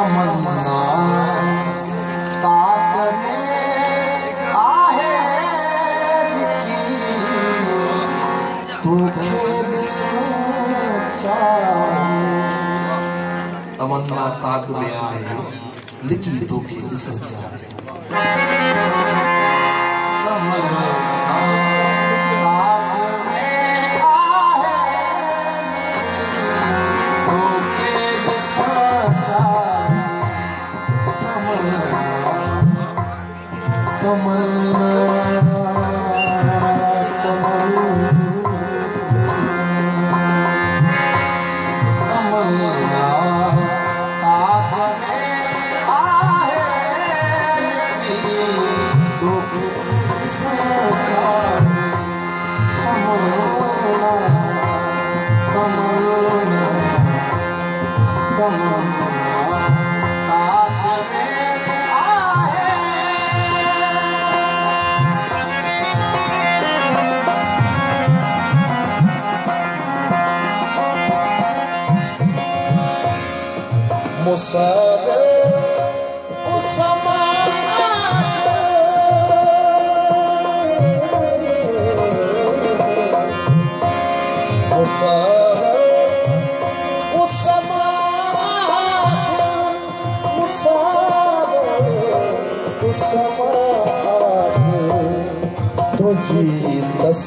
तमन्ना। ताक आहे लिखी तोखे तमन्ना ताक में आहे लिखी तोखे बिस्कुट Come on. कु तुंहिंजी दस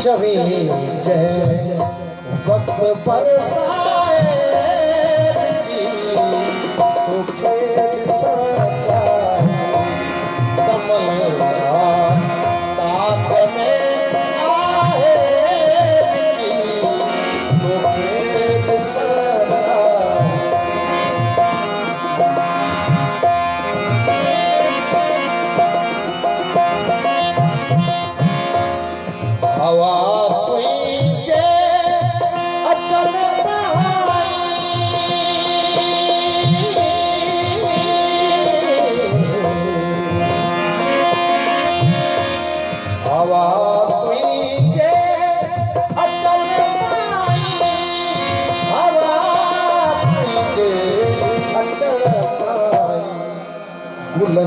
छवी वक्त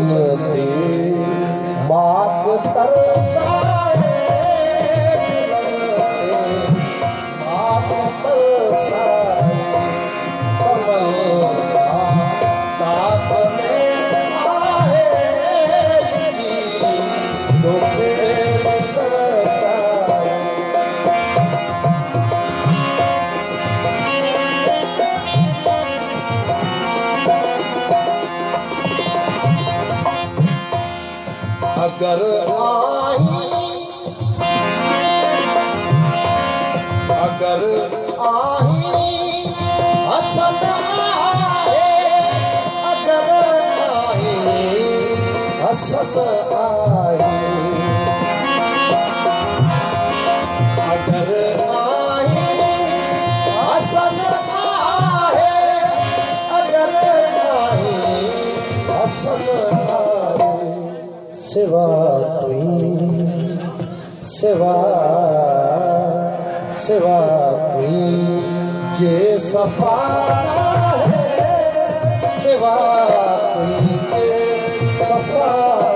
मोती मात तरसा अगर आई अगर आई हसन आए अगर आई हसन आ अगर नाई हस शिवा तुई। जे सफ़ा शिवा तुई। जे सफ़ा